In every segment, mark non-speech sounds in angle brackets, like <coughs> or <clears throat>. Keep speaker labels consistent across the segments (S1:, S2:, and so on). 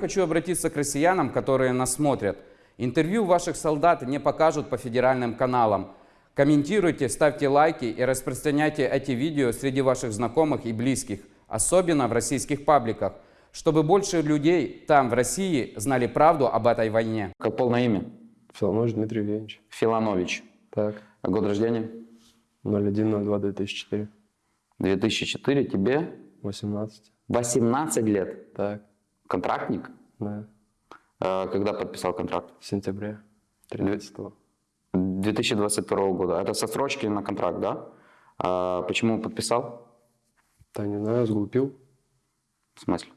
S1: Хочу обратиться к россиянам, которые нас смотрят. Интервью ваших солдат не покажут по федеральным каналам. Комментируйте, ставьте лайки и распространяйте эти видео среди ваших знакомых и близких, особенно в российских пабликах, чтобы больше людей там, в России, знали правду об этой войне.
S2: Как полное имя?
S3: Филонович Дмитрий Евгеньевич.
S2: Филанович.
S3: Так,
S2: А Год рождения?
S3: 01.02.2004.
S2: 2004. Тебе
S3: 18.
S2: 18 лет.
S3: Так,
S2: Контрактник?
S3: да.
S2: Э, Когда подписал контракт?
S3: В сентябре 13
S2: 2022 года. Это со строчки на контракт, да? А почему подписал?
S3: Да не знаю, сглупил.
S2: В смысле?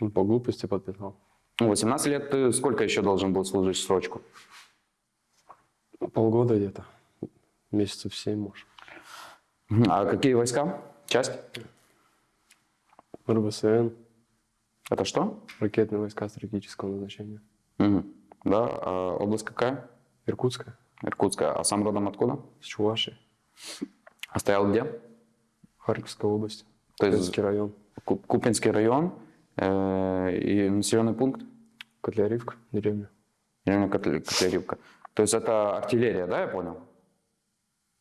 S3: Ну, по глупости подписал.
S2: Ну, 18 лет ты сколько еще должен был служить срочку?
S3: Полгода где-то. Месяцев 7, может.
S2: А какие войска? Часть?
S3: РВСН,
S2: Это что?
S3: ракетные войска стратегического назначения.
S2: Мгм. Да. А область какая?
S3: Иркутская,
S2: Иркутская. А сам родом откуда?
S3: с Чуваши,
S2: А стоял где?
S3: Харьковская область,
S2: То есть
S3: Курский район,
S2: Ку- Купинский район э, и населенный пункт?
S3: Котляривка, деревня.
S2: Деревня Котле- Котляревка. То есть это артиллерия, да, я понял?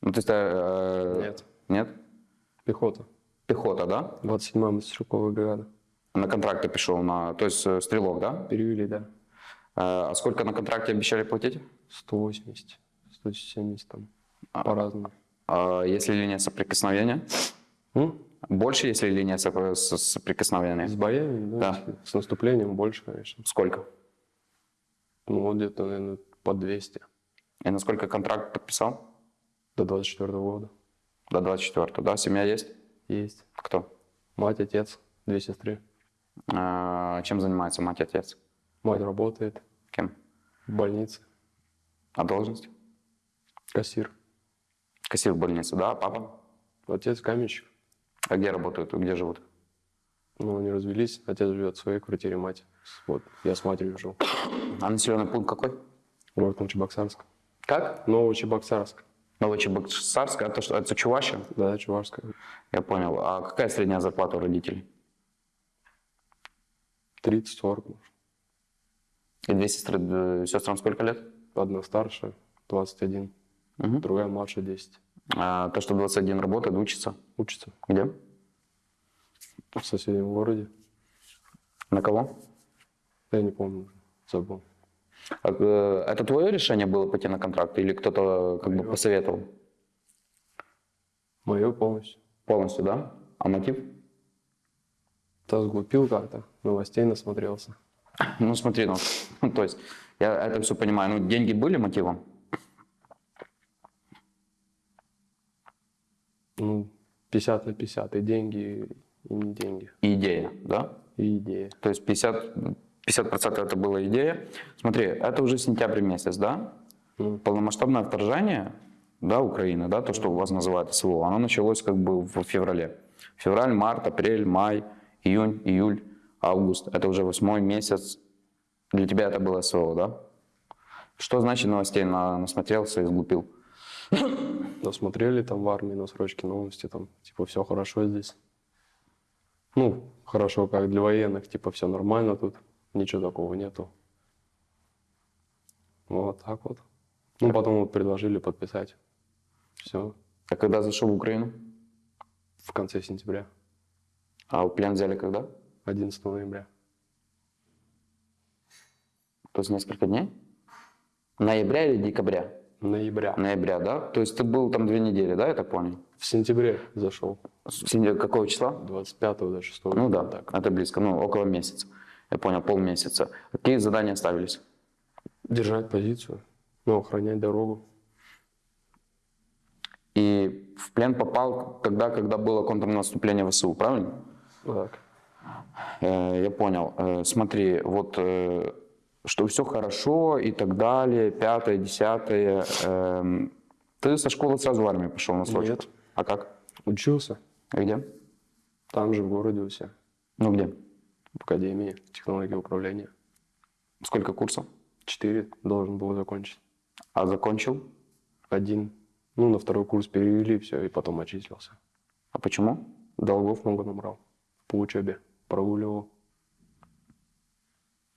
S2: Ну, то есть... э,
S3: Нет.
S2: Нет?
S3: Пехота,
S2: Пехота, да?
S3: 27-я мотострелковая бригада.
S2: На контракт ты пришел, на, то есть э, стрелок, да?
S3: Перевели, да,
S2: Э, А сколько на контракте обещали платить?
S3: 180, 170 там,
S2: А.
S3: по-разному.
S2: А если линия соприкосновения?
S3: М?
S2: Больше, если линия соприкосновения?
S3: С боями,
S2: Да.
S3: если с наступлением больше, конечно.
S2: Сколько?
S3: Ну, где-то, наверное, по 200
S2: И на сколько контракт подписал?
S3: до 24 года.
S2: До 24 да? Семья есть?
S3: Есть.
S2: Кто?
S3: Мать, отец, две сестры.
S2: А, чем занимается мать и отец?
S3: Мать работает
S2: Кем?
S3: в больнице,
S2: А должность?
S3: кассир.
S2: Кассир в больнице, да? А папа?
S3: Отец каменщик.
S2: А где работают? Где живут?
S3: Ну, они развелись. Отец живет в своей квартире, мать. Вот, я с матерью жил.
S2: А населенный пункт какой?
S3: Город Новочебоксарск.
S2: Как?
S3: Новочебоксарск.
S2: Новочебоксарск, это что? Это Чувашия?
S3: Да, Чувашская.
S2: Я понял. А какая средняя зарплата у родителей?
S3: 30-40, может.
S2: И две сестры, сестрам сколько лет?
S3: Одна старшая, 21.
S2: Мгм.
S3: Другая младше, 10.
S2: А то, что 21 работает, учится.
S3: Учится
S2: Где?
S3: в соседнем городе.
S2: На кого?
S3: Я не помню забыл.
S2: А, э, Это твое решение было пойти на контракт или кто-то как бы
S3: Моё.
S2: посоветовал?
S3: Мое полностью.
S2: Полностью, да? А мотив?
S3: Да, сглупил как-то, новостей насмотрелся.
S2: Ну смотри, ну, <laughs> то есть я это все понимаю. Ну деньги были мотивом?
S3: Ну, 50 на 50, и деньги, и не деньги,
S2: И идея, да?
S3: и идея.
S2: То есть 50, 50% это была идея. Смотри, это уже сентябрь месяц, да?
S3: Ну,
S2: Полномасштабное вторжение, да, Украины, да, то, что у вас называют СВО, оно началось как бы в феврале. Февраль, март, апрель, май, июнь, июль, август. Это уже восьмой месяц. Для тебя это было СВО, да? Что значит новостей на, насмотрелся и сглупил?
S3: Насмотрели там в армии на срочке новости, там, типа, все хорошо здесь. Ну, хорошо, как для военных, типа, все нормально тут, ничего такого нету. Вот так вот. Ну, потом вот предложили подписать. Все,
S2: А когда зашел в Украину?
S3: в конце сентября,
S2: А в плен взяли когда?
S3: 11 ноября.
S2: То есть несколько дней? Ноября или декабря?
S3: Ноября.
S2: Ноября, да? То есть ты был там две недели, да, я так понял?
S3: В сентябре зашел,
S2: С сентя- Какого числа?
S3: 25 до 6
S2: Ну да,
S3: так.
S2: это близко, ну около месяца. Я понял, полмесяца. Какие задания ставились?
S3: Держать позицию, ну, охранять дорогу.
S2: И в плен попал тогда, когда было контрнаступление ВСУ, правильно?
S3: Так.
S2: Э, я понял. Э, смотри, вот э, что все хорошо и так далее, пятое, десятое. эм, ты со школы сразу в армию пошел на срочку?
S3: Нет.
S2: А как?
S3: Учился,
S2: Где?
S3: там же в городе у себя,
S2: Ну где?
S3: в Академии технологии управления.
S2: Сколько курсов?
S3: Четыре должен был закончить.
S2: А закончил?
S3: Один. Ну, на второй курс перевели, все, и потом отчислился.
S2: А почему?
S3: Долгов много набрал по учебе. Прогуливал.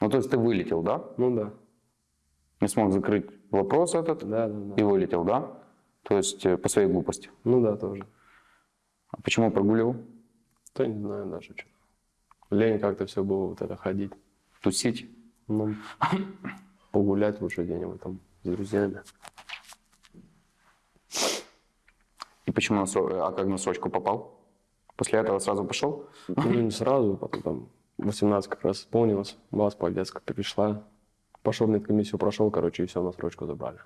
S2: Ну, то есть ты вылетел, да?
S3: Ну да,
S2: Не смог закрыть вопрос этот
S3: да, да,
S2: и
S3: да.
S2: вылетел, да? То есть э, по своей глупости.
S3: Ну да, тоже.
S2: А почему прогуливал?
S3: Да не знаю даже что. Лень как-то все было вот это ходить.
S2: Тусить?
S3: Ну, <coughs> погулять лучше где-нибудь там с друзьями.
S2: И почему на А как на срочку попал? После этого сразу пошел?
S3: Ну, не сразу, потом там 18 как раз исполнилось, бас повестка пришла. Пошел в медкомиссию, прошел, короче, и все, на срочку забрали.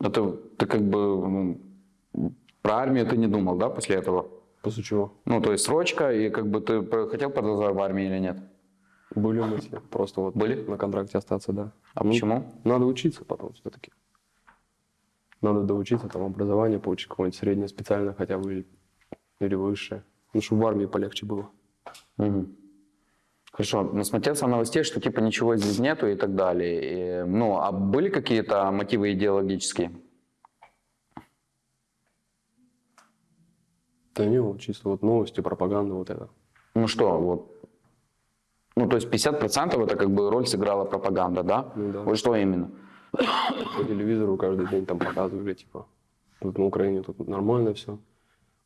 S2: Ну, ты, ты как бы ну, про армию ты не думал, да, после этого?
S3: После чего?
S2: Ну, то есть срочка, и как бы ты хотел продолжать в армии или нет?
S3: Были мысли, просто вот
S2: Были?
S3: на контракте остаться, да.
S2: А
S3: Ну,
S2: почему?
S3: Надо учиться потом все-таки. Надо доучиться, там образование получить какое-нибудь среднее, специальное хотя бы или, высшее. Ну, чтобы в армии полегче было.
S2: Мгм. Хорошо, насмотрелся новостей, что типа ничего здесь нету и так далее. И, ну, а были какие-то мотивы идеологические?
S3: Да не, вот чисто вот новости, пропаганда вот это.
S2: Ну что, вот. Ну, то есть 50% это как бы роль сыграла пропаганда, да?
S3: Ну да.
S2: Вот что именно?
S3: По телевизору каждый день там показывали, типа, тут на Украине тут нормально все.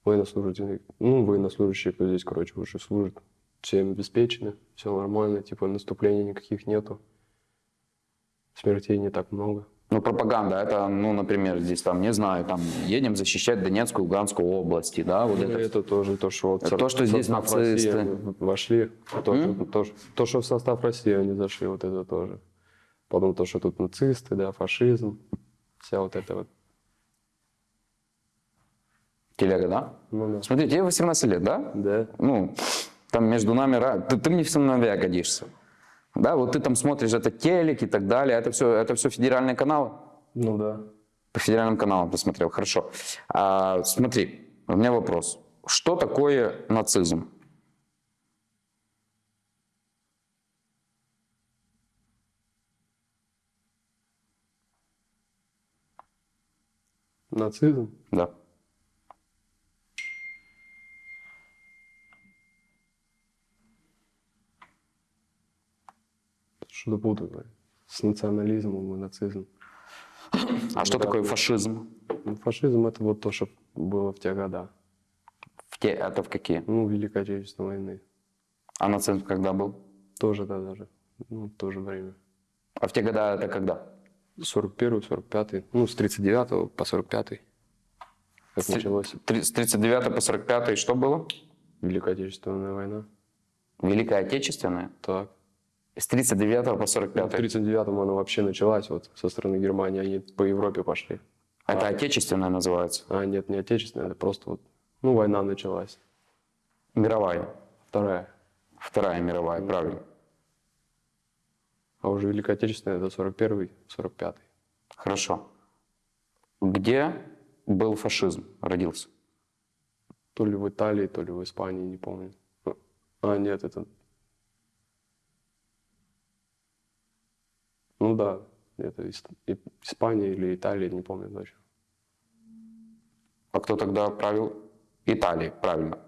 S3: Военнослужащие, ну, военнослужащие, кто здесь, короче, уже служат, все им обеспечены, все нормально, типа, наступлений никаких нету. Смертей не так много.
S2: Ну, пропаганда, это, ну, например, здесь там, не знаю, там, едем защищать Донецкую, Луганскую области, да, вот
S3: Ну,
S2: это.
S3: это тоже то, что вот
S2: Это то, что здесь нацисты.
S3: России вошли, то, что- то, то, что в состав России они зашли, вот это тоже. Потом то, что тут нацисты, да, фашизм, вся вот эта вот.
S2: Телега, да?
S3: Ну да.
S2: Смотри, тебе 18 лет, да?
S3: Да.
S2: Ну, там между нами, ты, ты мне в сыновья годишься. Да, вот ты там смотришь это телек и так далее, это все, это все федеральные каналы?
S3: Ну да.
S2: По федеральным каналам ты смотрел, хорошо. А, смотри, у меня вопрос. Что такое нацизм?
S3: Нацизм?
S2: Да.
S3: Блин. С национализмом и нацизмом.
S2: А что такое фашизм?
S3: Ну, фашизм это вот то, что было в те года.
S2: В те, это в какие?
S3: Ну, Великой Отечественной войны.
S2: А нацизм когда был?
S3: Тоже да, даже. Ну, в то же время.
S2: А в те года это когда?
S3: 41 45 ну, с 39 по 45 как
S2: С-
S3: началось
S2: С 39 по 45 что было?
S3: Великая Отечественная война.
S2: Великая Отечественная?
S3: Так.
S2: С 39 по
S3: Ну, в
S2: 45
S3: 39-м она вообще началась вот со стороны Германии, они по Европе пошли.
S2: Это Отечественная называется?
S3: А нет, не отечественная, это просто вот, ну, война началась.
S2: Мировая.
S3: Вторая.
S2: Вторая мировая, правильно.
S3: А уже Великая Отечественная это 41-й, 45-й.
S2: Хорошо. Где был фашизм, родился?
S3: То ли в Италии, то ли в Испании, не помню. А, нет, это... да, это Испания или Италия, не помню точно.
S2: А кто тогда правил? Италии, правильно.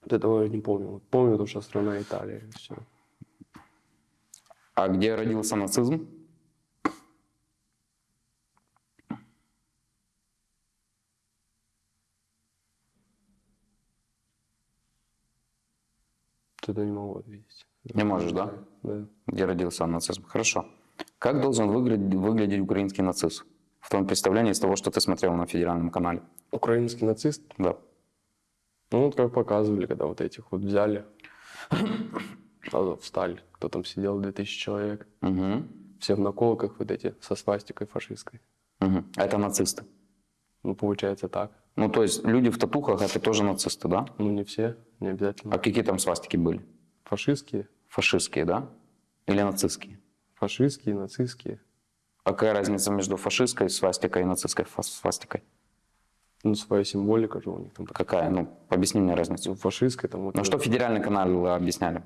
S3: Вот этого я не помню. Помню, то, что страна Италия, все.
S2: А где родился нацизм?
S3: Это не могу ответить.
S2: Не можешь, да?
S3: Да.
S2: Где родился нацизм? Хорошо. Как должен выглядеть, выглядеть украинский нацист? В том представлении из того, что ты смотрел на федеральном канале.
S3: Украинский нацист,
S2: Да.
S3: ну вот как показывали, когда вот этих вот взяли, встали, кто там сидел, 2000 человек,
S2: Угу.
S3: все в наколках вот эти, со свастикой фашистской.
S2: Угу. Это нацисты.
S3: Ну, получается так.
S2: Ну, то есть люди в татухах это тоже нацисты, да?
S3: Ну, не все, не обязательно.
S2: А какие там свастики были?
S3: Фашистские,
S2: Фашистские, да? Или нацистские?
S3: фашистские, нацистские.
S2: А какая разница между фашистской свастикой и нацистской свастикой?
S3: Ну, своя символика же у них там.
S2: Какая? Ну, объясни мне разницу.
S3: Фашистская там вот
S2: Ну, что федеральный канал объясняли?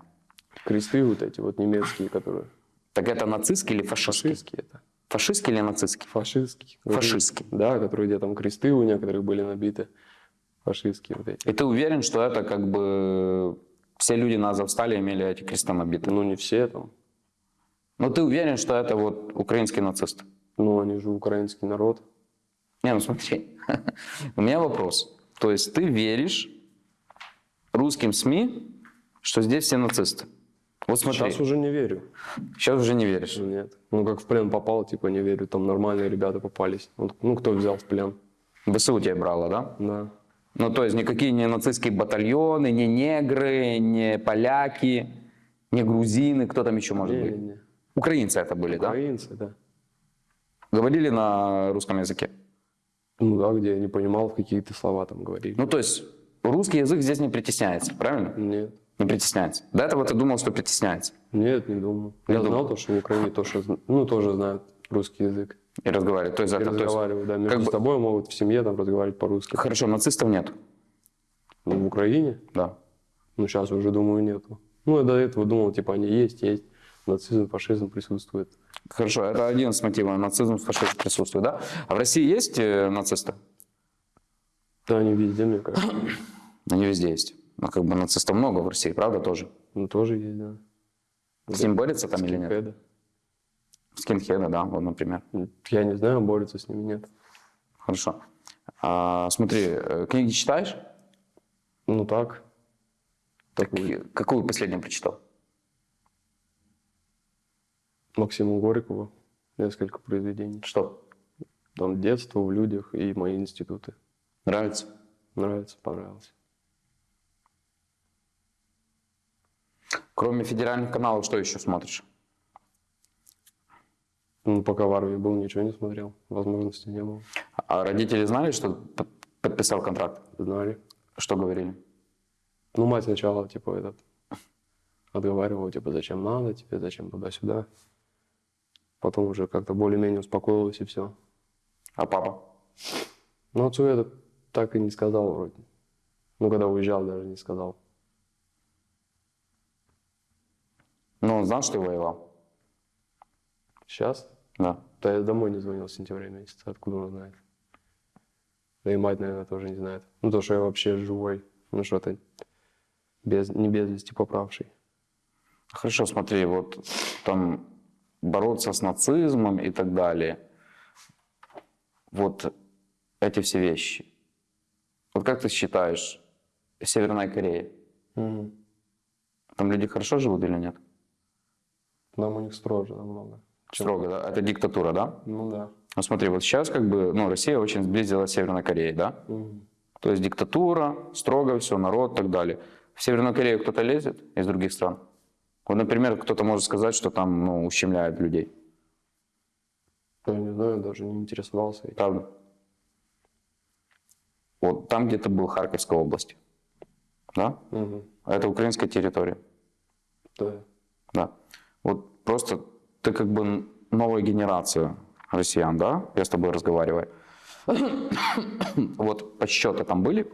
S3: кресты вот эти вот немецкие, которые
S2: Так это нацистский или фашистский?
S3: фашистские это.
S2: Фашистский или нацистский?
S3: Фашистские.
S2: Фашистский.
S3: Да, которые где там кресты у некоторых были набиты. Фашистские вот эти.
S2: И ты уверен, что это как бы все люди на Азовстале имели эти кресты набиты.
S3: Ну, не все там.
S2: Но ты уверен, что это вот украинские нацисты?
S3: Ну, они же украинский народ.
S2: Не, ну смотри, <laughs> у меня вопрос. То есть ты веришь русским СМИ, что здесь все нацисты? Вот смотри,
S3: Сейчас уже не верю.
S2: сейчас уже не веришь.
S3: Ну, Нет. Ну, как в плен попал, типа, не верю. Там нормальные ребята попались. Ну, кто взял в плен?
S2: ВСУ тебя брало, да?
S3: Да.
S2: Ну, то есть никакие не нацистские батальоны, не негры, не поляки, не грузины, кто там еще может быть?
S3: Не-не-не.
S2: Украинцы это были, да?
S3: Украинцы, да.
S2: Говорили на русском языке?
S3: Ну да, где я не понимал, какие ты слова там говорили.
S2: Ну, то есть русский язык здесь не притесняется, правильно?
S3: Нет.
S2: Не притесняется. До этого ты думал, что притесняется.
S3: Нет, не думал.
S2: Не
S3: я
S2: думал.
S3: знал то, что в Украине тоже, ну, тоже знают русский язык.
S2: И разговаривает. То есть,
S3: И
S2: это, то есть-
S3: разговаривают, да. Между
S2: как бы-
S3: собой могут в семье там разговаривать по-русски.
S2: Хорошо, нацистов нет.
S3: Ну, в Украине?
S2: Да.
S3: Ну, сейчас уже, думаю, нету. Ну, я до этого думал, типа, они есть, есть. Нацизм, фашизм присутствует.
S2: Хорошо, это один из мотивов. Нацизм, фашизм присутствует, да? А в России есть э, нацисты?
S3: Да, они везде, мне кажется. <clears throat>
S2: Они везде есть. Но как бы нацистов много в России, правда, тоже?
S3: Ну, тоже есть, да.
S2: С ним борются там или нет?
S3: Скинхеды.
S2: Скинхеды, да, вот, например.
S3: Я не знаю, борются с ними, нет.
S2: Хорошо. А, смотри, э, книги читаешь?
S3: Ну, так. Так,
S2: Какую последнюю прочитал?
S3: Максиму Горькову несколько произведений.
S2: Что?
S3: Там детство в людях и мои институты.
S2: Нравится?
S3: Нравится, понравилось.
S2: Кроме федеральных каналов, что еще смотришь?
S3: Ну, пока в армии был, ничего не смотрел. Возможности не было.
S2: А родители знали, что подписал контракт?
S3: Знали.
S2: Что говорили?
S3: Ну, мать сначала, типа, этот, отговаривала, типа, зачем надо тебе, зачем туда-сюда. Потом уже как-то более-менее успокоилась и все.
S2: А папа?
S3: Но отцу я так и не сказал вроде. Ну, когда уезжал, даже не сказал.
S2: Ну, он знал, что ты воевал?
S3: Сейчас?
S2: Да.
S3: Да я домой не звонил в сентябре месяце, откуда он знает. Да и мать, наверное, тоже не знает. Ну, то, что я вообще живой. Ну, что-то без, не без вести поправший.
S2: Хорошо, смотри, вот там бороться с нацизмом и так далее. Вот эти все вещи. Вот как ты считаешь, Северная Корея, там люди хорошо живут или нет?
S3: Нам у них строже намного.
S2: Строго, да? Это диктатура, да?
S3: Ну да.
S2: Ну смотри, вот сейчас как бы, ну, Россия очень сблизилась с Северной Кореей, да?
S3: Мгм.
S2: То есть диктатура, строго все, народ и так далее. В Северную Корею кто-то лезет из других стран? Вот, например, кто-то может сказать, что там ну, ущемляют людей.
S3: Я не знаю, даже не интересовался этим.
S2: Правда? Вот там где-то был Харьковская область. Да? А это украинская территория.
S3: Да.
S2: Да. Вот просто ты как бы новая генерация россиян, да? Я с тобой разговариваю. Вот подсчеты там были,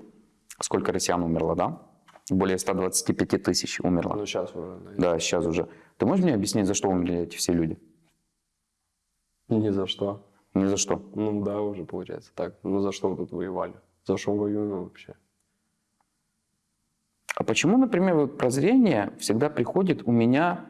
S2: сколько россиян умерло, да? Более 125 тысяч умерло.
S3: Ну, сейчас уже. наверное.
S2: Да, сейчас уже. Ты можешь мне объяснить, за что умерли эти все люди?
S3: Ни за что.
S2: Ни за что.
S3: Ну да, уже получается так. Ну за что мы тут воевали? За что воюем вообще?
S2: А почему, например, вот прозрение всегда приходит у меня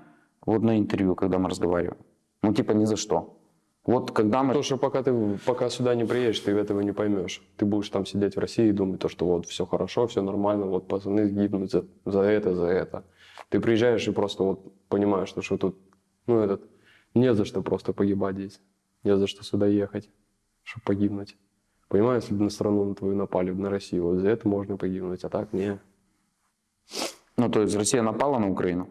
S2: вот на интервью, когда мы разговариваем? Ну, типа, ни за что. Вот когда мы...
S3: То, что пока ты пока сюда не приедешь, ты этого не поймешь. Ты будешь там сидеть в России и думать, то, что вот все хорошо, все нормально, вот пацаны гибнут за, за это, за это. Ты приезжаешь и просто вот понимаешь, что, что тут, ну, этот, не за что просто погибать здесь. Не за что сюда ехать, чтобы погибнуть. Понимаешь, если бы на страну на твою напали, на Россию, вот за это можно погибнуть, а так не.
S2: Ну, то есть Россия напала на Украину,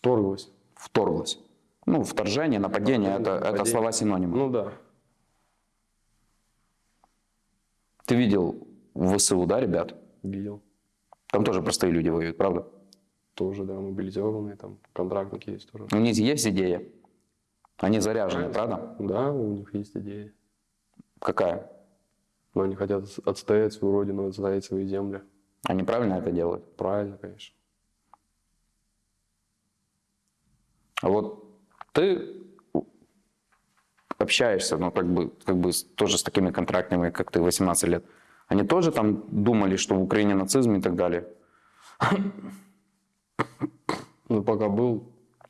S3: Вторглась.
S2: вторглась. Ну, вторжение, нападение, это, это
S3: Нападение.
S2: слова синонимы.
S3: Ну да.
S2: Ты видел в ВСУ, да, ребят?
S3: Видел.
S2: Там тоже простые люди воюют, правда?
S3: Тоже, да, мобилизованные, там, контрактники есть тоже.
S2: У них есть идея. Они заряжены, правда?
S3: Да, у них есть идеи.
S2: Какая?
S3: Но они хотят отстоять свою родину, отстоять свои земли.
S2: Они правильно это делают?
S3: Правильно, конечно.
S2: А вот ты общаешься, ну, как бы, как бы тоже с такими контрактными, как ты, 18 лет. Они тоже там думали, что в Украине нацизм и так далее?
S3: Ну, пока был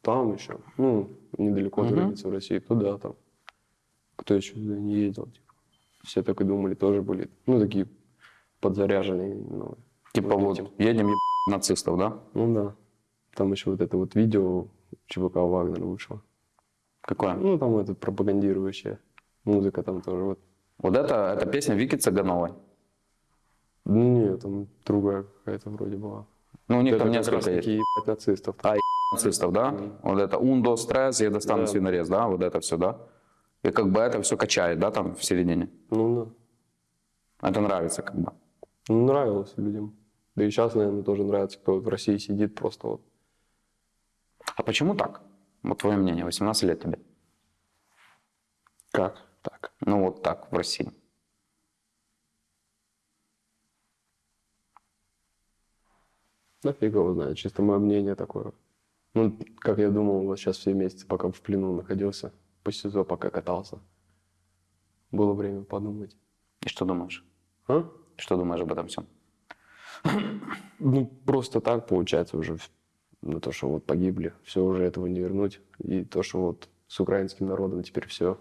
S3: там еще, ну, недалеко от границы в России, туда там. Кто еще туда не ездил, типа. Все так и думали, тоже были, ну, такие подзаряженные. Ну,
S2: Типа вот,
S3: этим.
S2: едем нацистов, да?
S3: Ну да. Там еще вот это вот видео ЧВК Вагнер вышло.
S2: Какое?
S3: Ну, там это пропагандирующая музыка там тоже вот.
S2: Вот это, это песня Вики Цыгановой.
S3: Нет, там другая какая-то вроде была.
S2: Ну, у них
S3: это
S2: там несколько есть.
S3: ебать нацистов.
S2: А, нацистов, да? Вот это ундо, стресс, я достану
S3: Да.
S2: свинорез, да? Вот это все, да? И как бы это все качает, да, там в середине?
S3: Ну да.
S2: Это нравится как бы.
S3: Ну, нравилось людям. Да и сейчас, наверное, тоже нравится, кто вот в России сидит просто вот.
S2: А почему так? Вот твое мнение, 18 лет тебе.
S3: Как? Так.
S2: Ну вот так в России.
S3: Да фиг его знает, чисто мое мнение такое. Ну, как я думал, вот сейчас все месяцы, пока в плену находился, по СИЗО пока катался. Было время подумать.
S2: И что думаешь?
S3: А?
S2: Что думаешь об этом всем?
S3: Ну, просто так получается уже на то, что вот погибли. Все уже этого не вернуть. И то, что вот с украинским народом теперь все.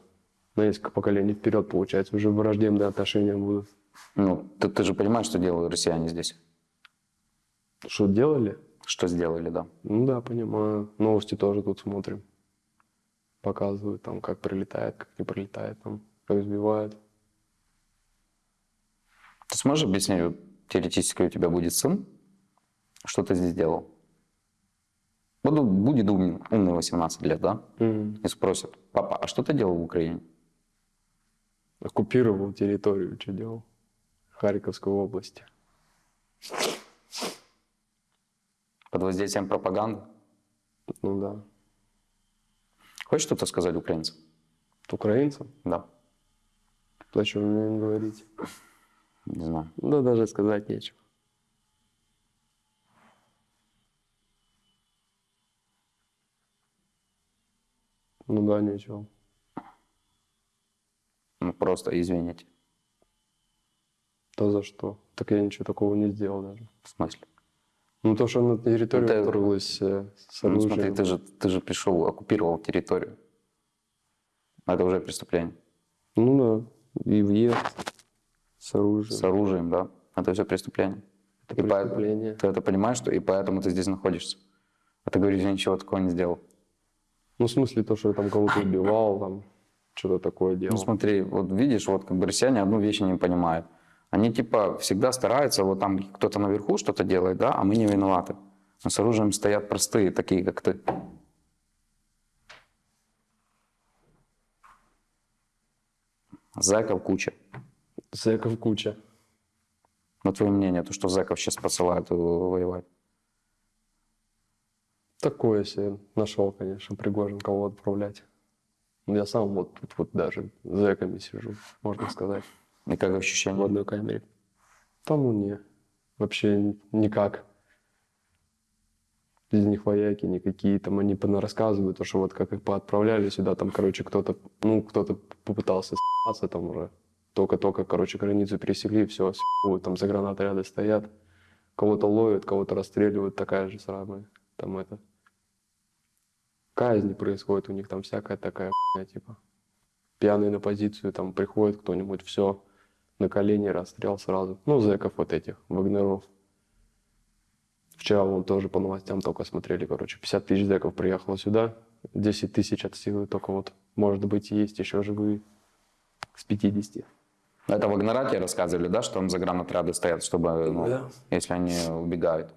S3: На несколько поколений вперед, получается, уже враждебные отношения будут.
S2: Ну, ты, ты же понимаешь, что делают россияне здесь?
S3: Что делали?
S2: Что сделали, да?
S3: Ну да, понимаю. Новости тоже тут смотрим. Показывают там, как прилетает, как не прилетает, там, как сбивают.
S2: Ты сможешь объяснить, теоретически у тебя будет сын, что ты здесь делал? Он будет умный, умный 18 лет, да?
S3: Мгм.
S2: И спросит, папа, а что ты делал в Украине?
S3: Оккупировал территорию, что делал? Харьковской области.
S2: Под воздействием пропаганды?
S3: Ну да.
S2: Хочешь что-то сказать украинцам?
S3: Украинцам?
S2: Да,
S3: что мне им говорить?
S2: не знаю.
S3: Да даже сказать нечего. Ну да, нечего.
S2: Ну, просто извините.
S3: Да за что? Так я ничего такого не сделал даже.
S2: В смысле?
S3: Ну то, что на территорию
S2: Ну, ты-
S3: вторглась э, с
S2: Ну,
S3: оружием.
S2: смотри, ты же, ты же пришел, оккупировал территорию. Это уже преступление.
S3: Ну да, и въезд с оружием.
S2: С оружием, да. Это все преступление.
S3: Это
S2: И
S3: преступление.
S2: Ты это понимаешь, что и поэтому ты здесь находишься. А ты говоришь, я ничего такого не сделал.
S3: Ну в смысле то, что я там кого-то убивал, там что-то такое делал.
S2: Ну смотри, вот видишь, вот как бы россияне одну вещь не понимают. Они типа всегда стараются, вот там кто-то наверху что-то делает, да, а мы не виноваты. Но с оружием стоят простые, такие как ты. Зэков куча.
S3: Зэков куча.
S2: На твое мнение, то, что зэков сейчас посылают э, воевать.
S3: Такое себе нашел, конечно, Пригожин кого отправлять. Ну, Я сам вот тут вот даже с зэками сижу, можно сказать,
S2: И как
S3: в
S2: ощущение?
S3: одной камере. Там ну не, вообще никак. Из них вояки никакие, там они рассказывают, то, что вот как их поотправляли сюда, там, короче, кто-то, ну, кто-то попытался с***ться там уже. Только-только, короче, границу пересекли, все, там загранотряды стоят. Кого-то ловят, кого-то расстреливают, такая же самая. Там это... Казни происходит у них, там всякая такая хуйня, типа. Пьяный на позицию, там приходит кто-нибудь, все, на колени расстрел сразу. Ну, зэков вот этих, вагнеров. Вчера вон тоже по новостям только смотрели, короче, 50 тысяч зэков приехало сюда, 10 тысяч от силы только вот, может быть, есть еще живые с 50.
S2: Это Вагнера тебе рассказывали, да, что там загранотряды стоят, чтобы, ну,
S3: Да.
S2: если они убегают.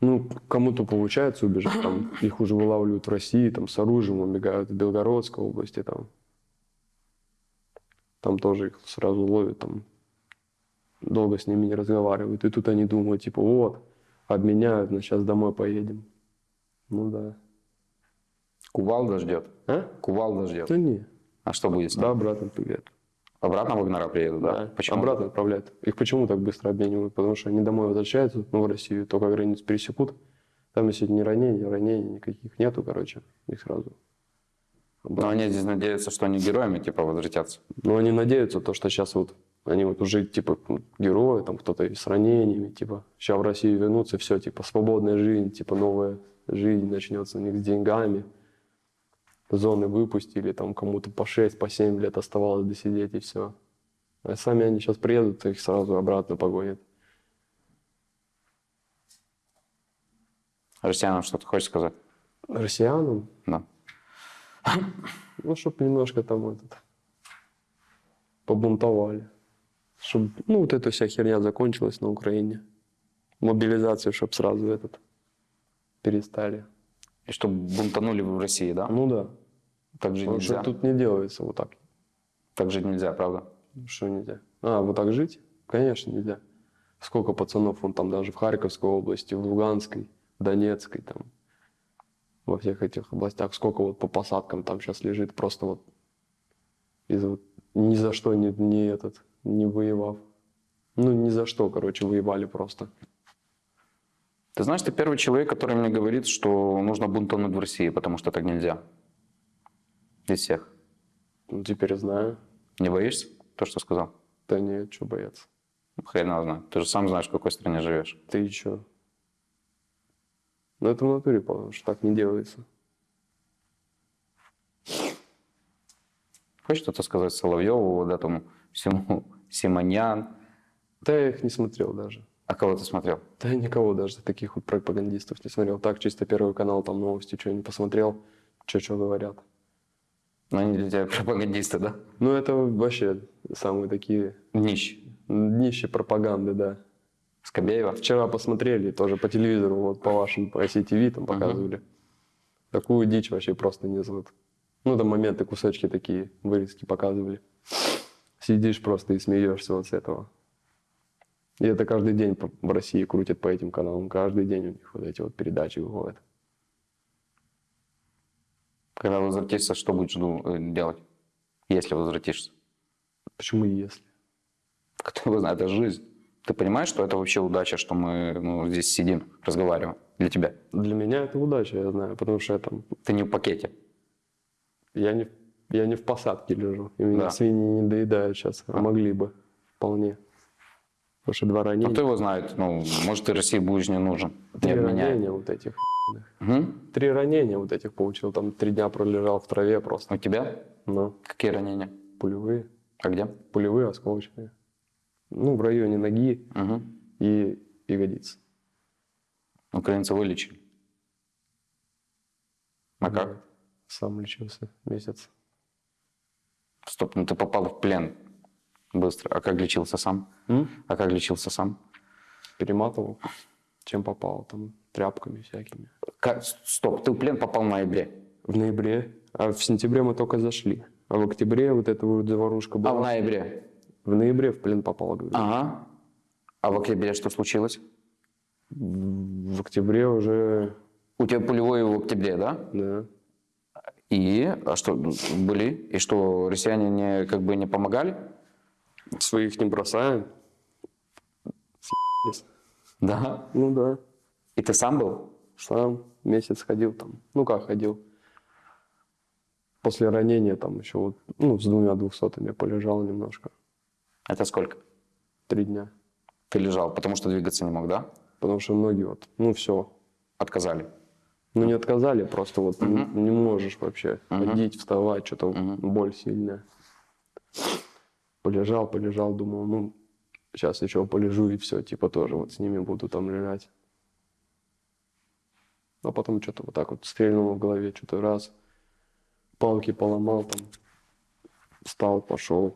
S3: Ну, кому-то получается убежать, там, <laughs> их уже вылавливают в России, там, с оружием убегают в Белгородской области, там. Там тоже их сразу ловят, там, долго с ними не разговаривают. И тут они думают, типа, вот, обменяют, но сейчас домой поедем. Ну да.
S2: Кувалда ждет.
S3: А?
S2: Кувалда ждет.
S3: Да не.
S2: А что будет с ним?
S3: Да, обратно привет.
S2: Обратно Вагнера приедут, да? Почему?
S3: Обратно отправляют. Их почему так быстро обменивают? Потому что они домой возвращаются, ну, в Россию, только границу пересекут. Там, если не ранения, ранений никаких нету, короче, их сразу.
S2: Но они здесь надеются, что они героями типа возвратятся.
S3: Но они надеются, то, что сейчас вот Они вот уже, типа, ну, герои, там кто-то с ранениями, типа, сейчас в Россию вернутся, все, типа, свободная жизнь, типа, новая жизнь начнется у них с деньгами. Зоны выпустили, там кому-то по 6, по 7 лет оставалось досидеть и все. А сами они сейчас приедут, их сразу обратно погонят.
S2: Россиянам что-то хочешь сказать?
S3: Россиянам,
S2: Да. <coughs>
S3: ну, чтобы немножко там этот, побунтовали. Чтобы, ну, вот эта вся херня закончилась на Украине. Мобилизацию, чтобы сразу этот перестали.
S2: И чтобы бунтанули в России, да?
S3: Ну да.
S2: Так жить
S3: Потому что
S2: нельзя.
S3: тут не делается вот так.
S2: Так жить нельзя, правда?
S3: Что нельзя? А, вот так жить? Конечно, нельзя. Сколько пацанов, он там даже в Харьковской области, в Луганской, в Донецкой, там, во всех этих областях, сколько вот по посадкам там сейчас лежит, просто вот из вот ни за что не, не этот, не воевав. Ну, ни за что, короче, воевали просто.
S2: Ты знаешь, ты первый человек, который мне говорит, что нужно бунтануть в России, потому что так нельзя. Из всех.
S3: Ну, теперь знаю.
S2: Не боишься? То, что сказал?
S3: Да нет, что бояться.
S2: Хрен его знает. Ты же сам знаешь, в какой стране живешь.
S3: Ты чё? Ну, это в натуре, потому что так не делается.
S2: Хочешь что-то сказать Соловьеву, вот этому всему Симоньян?
S3: Да я их не смотрел даже.
S2: А кого ты смотрел?
S3: Да никого даже таких вот пропагандистов не смотрел. Так, чисто первый канал, там новости, что не посмотрел, что что говорят.
S2: Ну, они для тебя пропагандисты, да?
S3: Ну, это вообще самые такие
S2: Нищ.
S3: днище пропаганды, да.
S2: Скобеева.
S3: Вчера посмотрели, тоже по телевизору, вот по вашим, по ICTV там показывали. Такую дичь вообще просто несут. Ну, там моменты, кусочки такие, вырезки показывали. Сидишь просто и смеешься вот с этого. И это каждый день в России крутят по этим каналам. Каждый день у них вот эти вот передачи выходят.
S2: Когда возвратишься, что будешь ду- э, делать? Если возвратишься.
S3: Почему если?
S2: Кто его знает, это жизнь. Ты понимаешь, что это вообще удача, что мы ну, здесь сидим, разговариваем для тебя?
S3: Для меня это удача, я знаю, потому что я там,
S2: Ты не в пакете.
S3: я не, я не в посадке лежу, и меня
S2: Да.
S3: свиньи не доедают сейчас, а могли бы вполне. Потому что два
S2: Ну,
S3: ранения,
S2: кто его знает? Ну, может, ты России будешь не нужен. Не
S3: три
S2: обменяй.
S3: ранения вот этих.
S2: Мгм.
S3: Три ранения вот этих получил, там три дня пролежал в траве просто.
S2: У тебя?
S3: Но
S2: Какие ранения?
S3: пулевые,
S2: А где?
S3: пулевые, осколочные. Ну, в районе ноги
S2: Угу.
S3: и ягодицы.
S2: Украинцы вылечили. А как?
S3: Сам лечился месяц.
S2: Стоп, ну ты попал в плен быстро. А как лечился сам?
S3: М?
S2: А как лечился сам?
S3: Перематывал, чем попал, там, тряпками всякими.
S2: Как- Стоп, ты в плен попал в ноябре.
S3: В ноябре, а в сентябре мы только зашли. А в октябре вот эта вот заварушка была.
S2: А в ноябре?
S3: В ноябре в плен попал, говорю.
S2: Ага. А в октябре что случилось?
S3: В октябре уже,
S2: У тебя пулевой в октябре, да?
S3: да.
S2: И а что были? И что россияне не как бы не помогали?
S3: Своих не бросаем.
S2: Да.
S3: Ну да.
S2: И ты сам был?
S3: Сам месяц ходил там. Ну как ходил? После ранения там еще вот, ну, с двумя двухсотыми полежал немножко.
S2: Это сколько?
S3: Три дня.
S2: Ты лежал, потому что двигаться не мог, да?
S3: Потому что ноги вот, ну все.
S2: Отказали.
S3: Ну не отказали, просто вот не, не можешь вообще
S2: Мгм.
S3: ходить, вставать, что-то
S2: Мгм.
S3: боль сильная. Полежал, полежал, думал, ну сейчас еще полежу и все, типа тоже вот с ними буду там лежать. А потом что-то вот так вот стрельнуло в голове, что-то раз, палки поломал там, встал, пошел.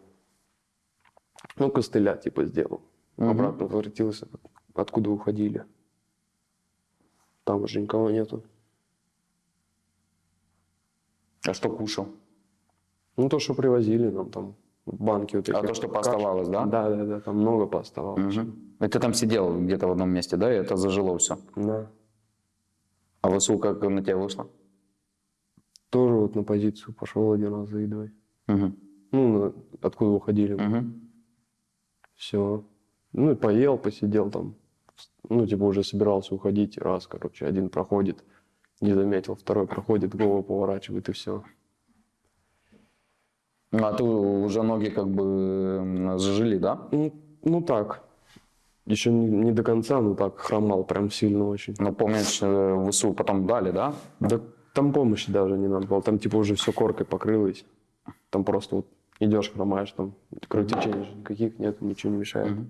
S3: Ну, костыля типа сделал.
S2: Мгм.
S3: Обратно возвратился, откуда уходили. Там уже никого нету.
S2: А что кушал?
S3: Ну, то, что привозили нам там, банки вот эти.
S2: А то, что пооставалось, да?
S3: Да, да, да, там много пооставалось.
S2: Мгм. И ты там сидел где-то в одном месте, да, и это зажило все.
S3: Да.
S2: А ВСУ как на тебя вышло?
S3: Тоже вот на позицию пошел один раз за едой.
S2: Мгм.
S3: Ну, откуда уходили.
S2: Мгм.
S3: Все. Ну, и поел, посидел там. Ну, типа уже собирался уходить. Раз, короче, один проходит, не заметил, второй проходит, голову поворачивает и все.
S2: Ну, а ты уже ноги как бы зажили, да?
S3: Ну, ну так. Еще не, не до конца, но так хромал прям сильно очень.
S2: Ну, помнишь, э, ВСУ потом дали, да?
S3: Да там помощи даже не надо было. Там типа уже все коркой покрылось. Там просто вот идешь, хромаешь, там кровотечений никаких нет, ничего не мешает.
S2: Мгм.